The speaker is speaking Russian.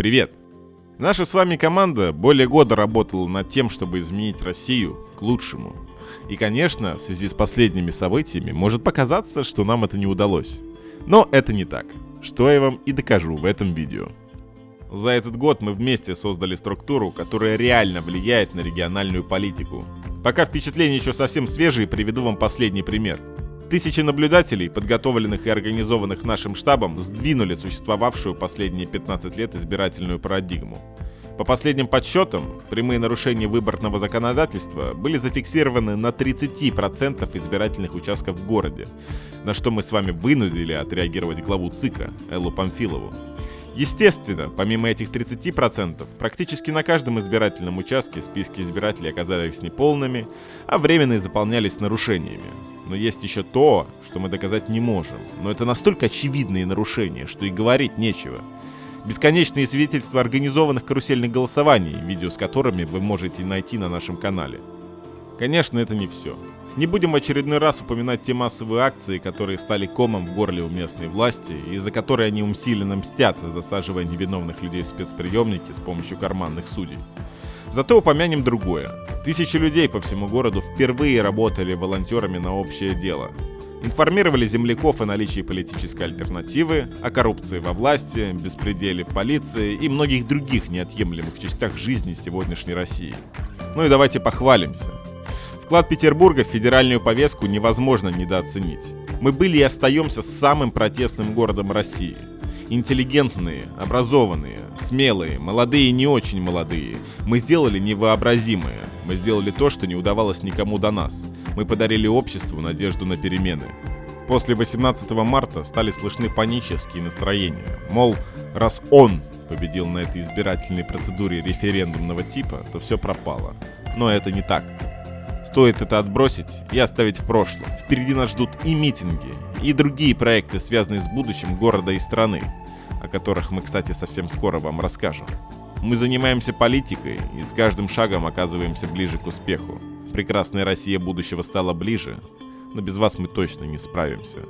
Привет! Наша с вами команда более года работала над тем, чтобы изменить Россию к лучшему. И, конечно, в связи с последними событиями может показаться, что нам это не удалось. Но это не так, что я вам и докажу в этом видео. За этот год мы вместе создали структуру, которая реально влияет на региональную политику. Пока впечатления еще совсем свежие, приведу вам последний пример – Тысячи наблюдателей, подготовленных и организованных нашим штабом, сдвинули существовавшую последние 15 лет избирательную парадигму. По последним подсчетам, прямые нарушения выборного законодательства были зафиксированы на 30% избирательных участков в городе, на что мы с вами вынудили отреагировать главу ЦИКа Эллу Памфилову. Естественно, помимо этих 30%, практически на каждом избирательном участке списки избирателей оказались неполными, а временные заполнялись нарушениями. Но есть еще то, что мы доказать не можем. Но это настолько очевидные нарушения, что и говорить нечего. Бесконечные свидетельства организованных карусельных голосований, видео с которыми вы можете найти на нашем канале. Конечно, это не все. Не будем очередной раз упоминать те массовые акции, которые стали комом в горле у местной власти, и за которые они усиленно мстят, засаживая невиновных людей в спецприемники с помощью карманных судей. Зато упомянем другое. Тысячи людей по всему городу впервые работали волонтерами на общее дело. Информировали земляков о наличии политической альтернативы, о коррупции во власти, беспределе в полиции и многих других неотъемлемых частях жизни сегодняшней России. Ну и давайте похвалимся. Вклад Петербурга в федеральную повестку невозможно недооценить. Мы были и остаемся самым протестным городом России – Интеллигентные, образованные, смелые, молодые и не очень молодые. Мы сделали невообразимое. Мы сделали то, что не удавалось никому до нас. Мы подарили обществу надежду на перемены. После 18 марта стали слышны панические настроения. Мол, раз он победил на этой избирательной процедуре референдумного типа, то все пропало. Но это не так. Стоит это отбросить и оставить в прошлом. Впереди нас ждут и митинги, и другие проекты, связанные с будущим города и страны, о которых мы, кстати, совсем скоро вам расскажем. Мы занимаемся политикой и с каждым шагом оказываемся ближе к успеху. Прекрасная Россия будущего стала ближе, но без вас мы точно не справимся.